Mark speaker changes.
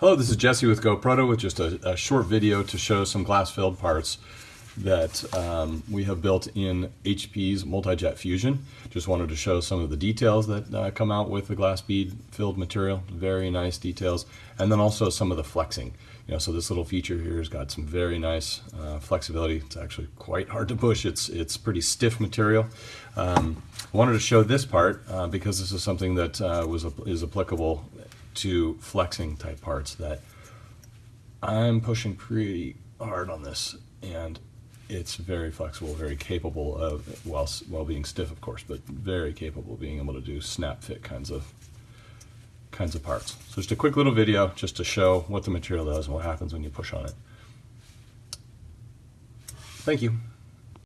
Speaker 1: Hello, this is Jesse with GoProto with just a, a short video to show some glass-filled parts that um, we have built in HP's Multi-Jet Fusion. Just wanted to show some of the details that uh, come out with the glass bead filled material. Very nice details. And then also some of the flexing. You know, so this little feature here has got some very nice uh, flexibility. It's actually quite hard to push. It's, it's pretty stiff material. Um, I wanted to show this part uh, because this is something that uh, was is applicable to flexing type parts that I'm pushing pretty hard on this and it's very flexible, very capable of, while, while being stiff of course, but very capable of being able to do snap fit kinds of kinds of parts. So just a quick little video just to show what the material does and what happens when you push on it. Thank you.